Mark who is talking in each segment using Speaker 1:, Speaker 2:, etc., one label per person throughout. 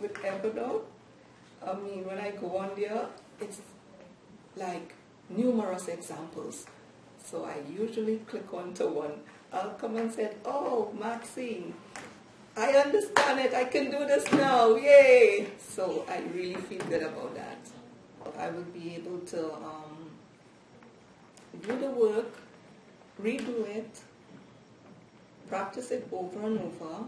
Speaker 1: with Evernote, I mean, when I go on there, it's like numerous examples. So I usually click onto one. I'll come and say, oh, Maxine, I understand it. I can do this now. Yay! So I really feel good about that. I will be able to um, do the work, redo it, practice it over and over,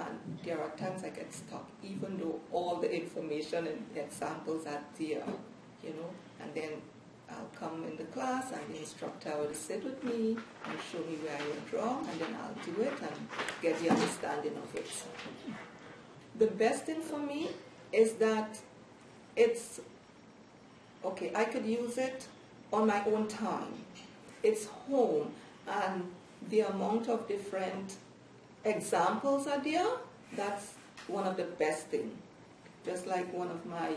Speaker 1: and there are times I get stuck, even though all the information and examples are there, you know, and then I'll come in the class and the instructor will sit with me and show me where I went wrong, and then I'll do it and get the understanding of it. The best thing for me is that it's okay, I could use it on my own time. It's home, and the amount of different examples are there, that's one of the best things. Just like one of my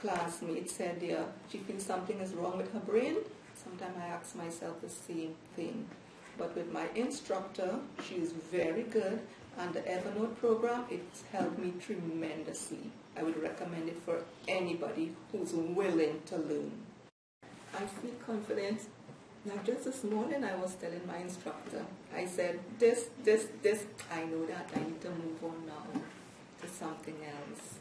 Speaker 1: classmates said there, she feels something is wrong with her brain. Sometimes I ask myself the same thing. But with my instructor, she is very good, and the Evernote program, it's helped me tremendously. I would recommend it for anybody who's willing to learn. I feel confident. Now, just this morning, I was telling my instructor, I said, this, this, this, I know that I need to move on now to something else.